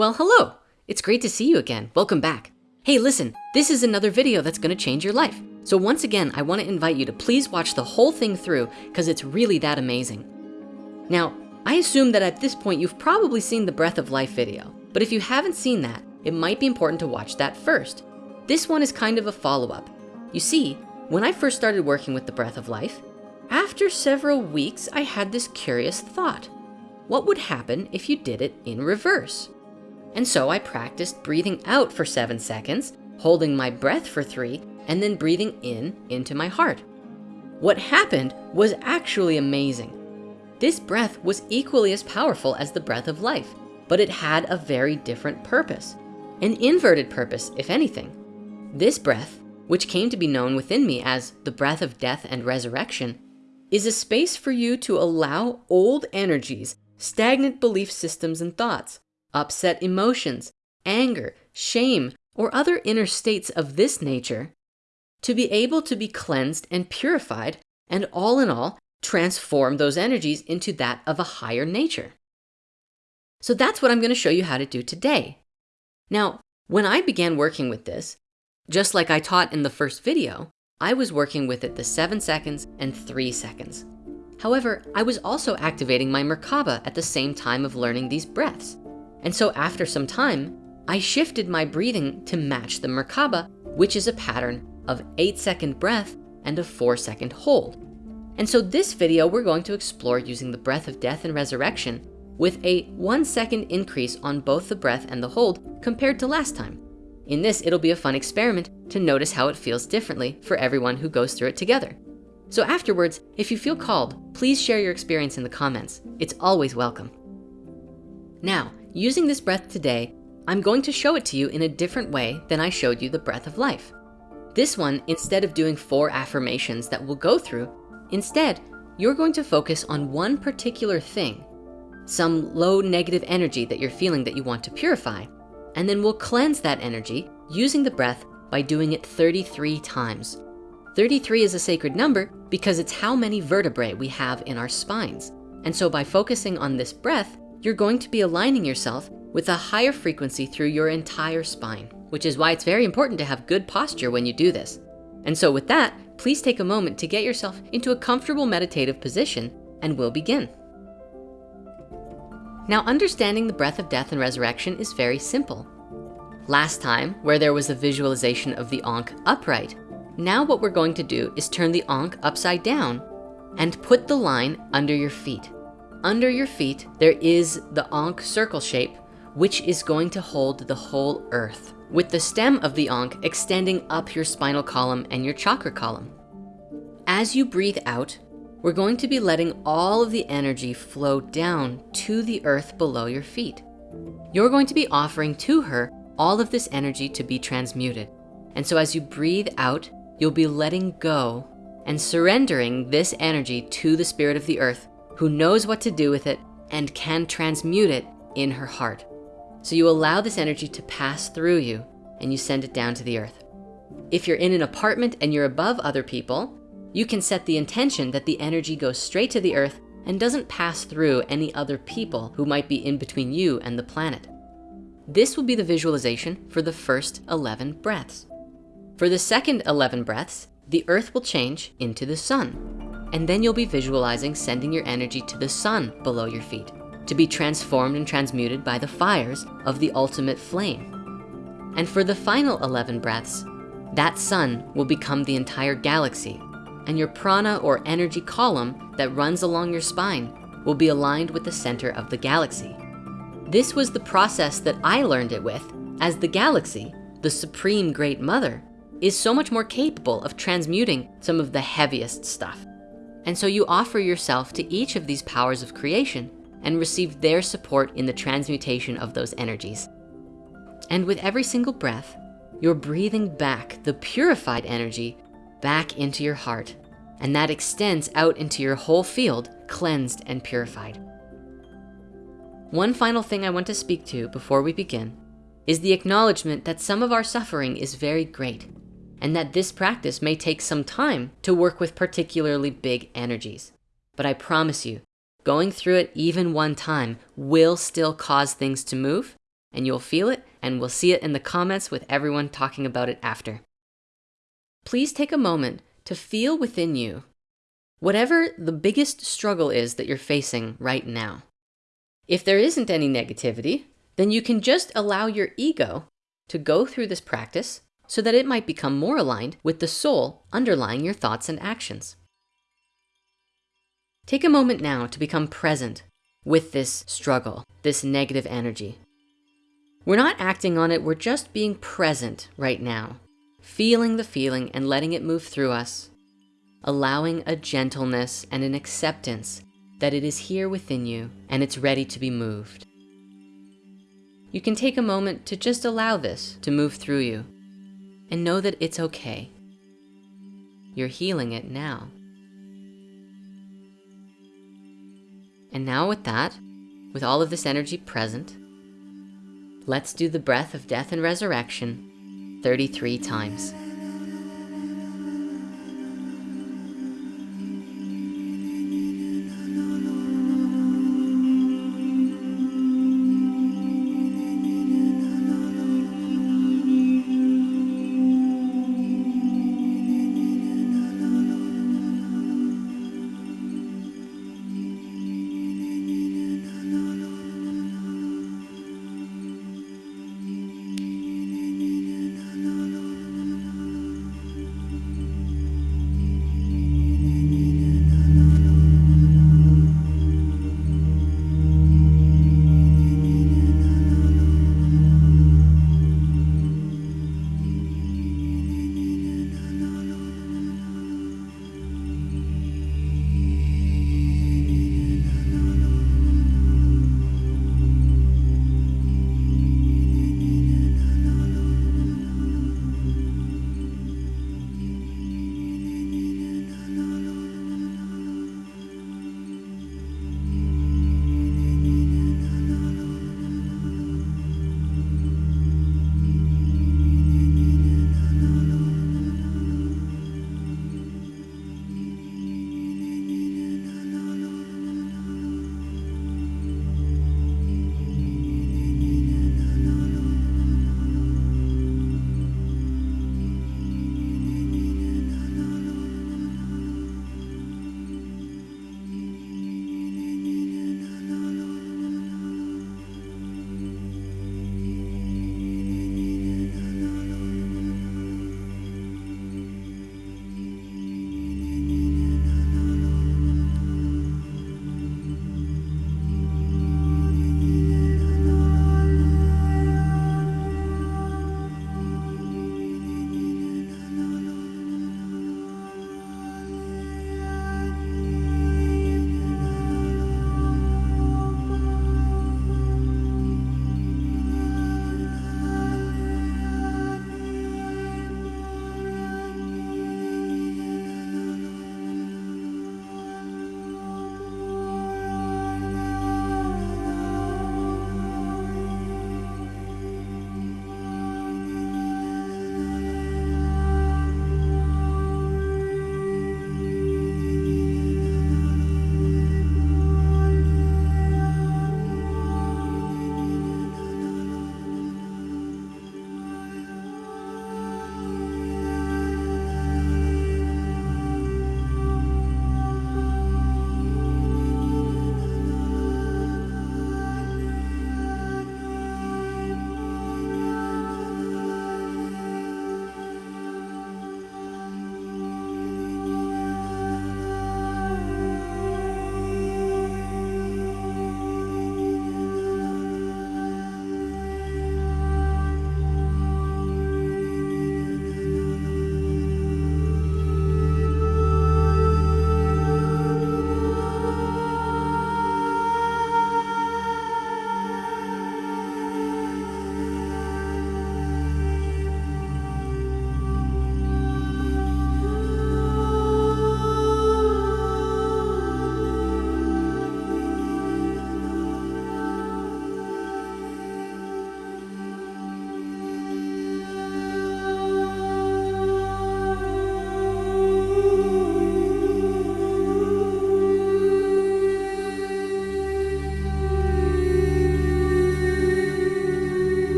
Well, hello. It's great to see you again. Welcome back. Hey, listen, this is another video that's gonna change your life. So once again, I wanna invite you to please watch the whole thing through because it's really that amazing. Now, I assume that at this point, you've probably seen the Breath of Life video, but if you haven't seen that, it might be important to watch that first. This one is kind of a follow-up. You see, when I first started working with the Breath of Life, after several weeks, I had this curious thought. What would happen if you did it in reverse? And so I practiced breathing out for seven seconds, holding my breath for three, and then breathing in into my heart. What happened was actually amazing. This breath was equally as powerful as the breath of life, but it had a very different purpose, an inverted purpose, if anything. This breath, which came to be known within me as the breath of death and resurrection, is a space for you to allow old energies, stagnant belief systems and thoughts, upset emotions, anger, shame, or other inner states of this nature to be able to be cleansed and purified and all in all, transform those energies into that of a higher nature. So that's what I'm gonna show you how to do today. Now, when I began working with this, just like I taught in the first video, I was working with it the seven seconds and three seconds. However, I was also activating my Merkaba at the same time of learning these breaths. And so after some time, I shifted my breathing to match the Merkaba, which is a pattern of eight second breath and a four second hold. And so this video, we're going to explore using the breath of death and resurrection with a one second increase on both the breath and the hold compared to last time. In this, it'll be a fun experiment to notice how it feels differently for everyone who goes through it together. So afterwards, if you feel called, please share your experience in the comments. It's always welcome. Now, Using this breath today, I'm going to show it to you in a different way than I showed you the breath of life. This one, instead of doing four affirmations that we'll go through, instead, you're going to focus on one particular thing, some low negative energy that you're feeling that you want to purify. And then we'll cleanse that energy using the breath by doing it 33 times. 33 is a sacred number because it's how many vertebrae we have in our spines. And so by focusing on this breath, you're going to be aligning yourself with a higher frequency through your entire spine, which is why it's very important to have good posture when you do this. And so with that, please take a moment to get yourself into a comfortable meditative position and we'll begin. Now, understanding the breath of death and resurrection is very simple. Last time, where there was a visualization of the Ankh upright, now what we're going to do is turn the Ankh upside down and put the line under your feet. Under your feet, there is the Ankh circle shape, which is going to hold the whole earth with the stem of the Ankh extending up your spinal column and your chakra column. As you breathe out, we're going to be letting all of the energy flow down to the earth below your feet. You're going to be offering to her all of this energy to be transmuted. And so as you breathe out, you'll be letting go and surrendering this energy to the spirit of the earth who knows what to do with it and can transmute it in her heart. So you allow this energy to pass through you and you send it down to the earth. If you're in an apartment and you're above other people, you can set the intention that the energy goes straight to the earth and doesn't pass through any other people who might be in between you and the planet. This will be the visualization for the first 11 breaths. For the second 11 breaths, the earth will change into the sun. And then you'll be visualizing sending your energy to the sun below your feet to be transformed and transmuted by the fires of the ultimate flame. And for the final 11 breaths, that sun will become the entire galaxy and your prana or energy column that runs along your spine will be aligned with the center of the galaxy. This was the process that I learned it with as the galaxy, the supreme great mother, is so much more capable of transmuting some of the heaviest stuff. And so you offer yourself to each of these powers of creation and receive their support in the transmutation of those energies. And with every single breath, you're breathing back the purified energy back into your heart. And that extends out into your whole field, cleansed and purified. One final thing I want to speak to before we begin is the acknowledgement that some of our suffering is very great and that this practice may take some time to work with particularly big energies. But I promise you, going through it even one time will still cause things to move and you'll feel it and we'll see it in the comments with everyone talking about it after. Please take a moment to feel within you whatever the biggest struggle is that you're facing right now. If there isn't any negativity, then you can just allow your ego to go through this practice so that it might become more aligned with the soul underlying your thoughts and actions. Take a moment now to become present with this struggle, this negative energy. We're not acting on it, we're just being present right now, feeling the feeling and letting it move through us, allowing a gentleness and an acceptance that it is here within you and it's ready to be moved. You can take a moment to just allow this to move through you and know that it's okay. You're healing it now. And now with that, with all of this energy present, let's do the breath of death and resurrection 33 times.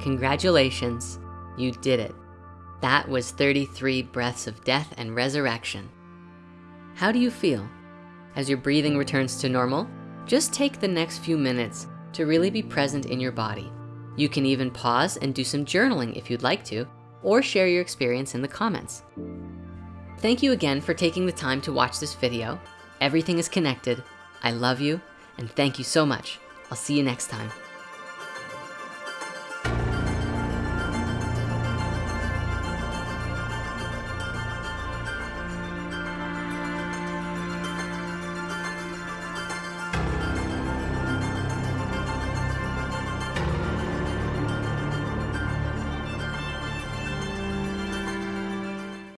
Congratulations, you did it. That was 33 breaths of death and resurrection. How do you feel? As your breathing returns to normal, just take the next few minutes to really be present in your body. You can even pause and do some journaling if you'd like to, or share your experience in the comments. Thank you again for taking the time to watch this video. Everything is connected. I love you and thank you so much. I'll see you next time.